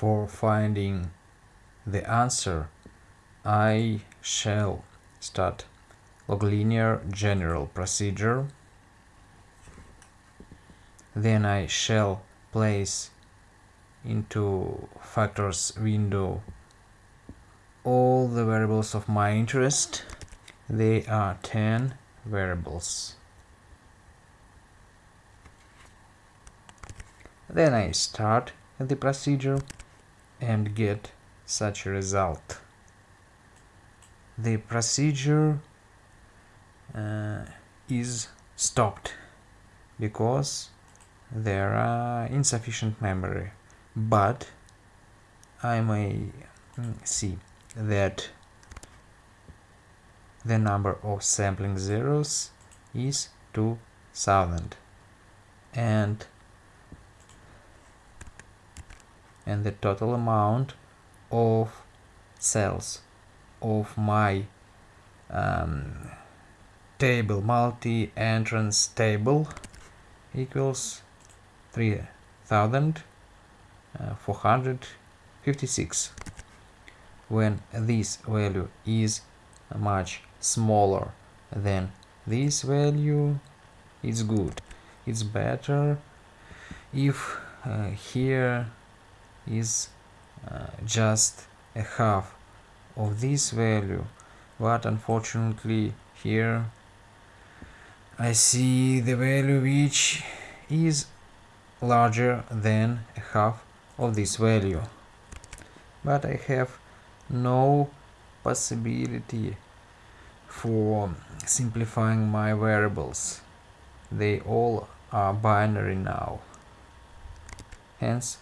For finding the answer, I shall start log linear general procedure. Then I shall place into factors window all the variables of my interest. They are 10 variables. Then I start the procedure and get such a result. The procedure uh, is stopped because there are insufficient memory but I may mm, see that the number of sampling zeros is 2000 and and the total amount of cells of my um, table multi-entrance table equals 3456 when this value is much smaller than this value it's good. It's better if uh, here is uh, just a half of this value. But unfortunately here I see the value which is larger than a half of this value. But I have no possibility for simplifying my variables. They all are binary now. Hence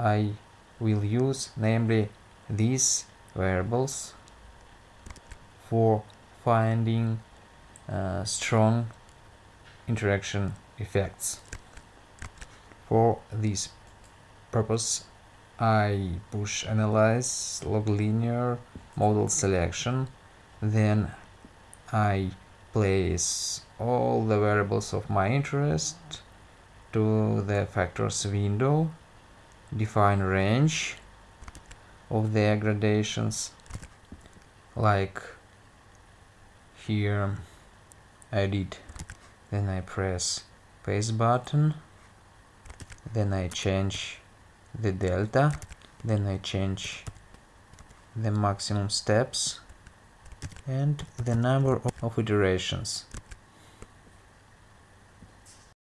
I will use namely these variables for finding uh, strong interaction effects. For this purpose I push analyze log linear model selection then I place all the variables of my interest to the factors window define range of their gradations like here I did then I press paste button then I change the delta then I change the maximum steps and the number of iterations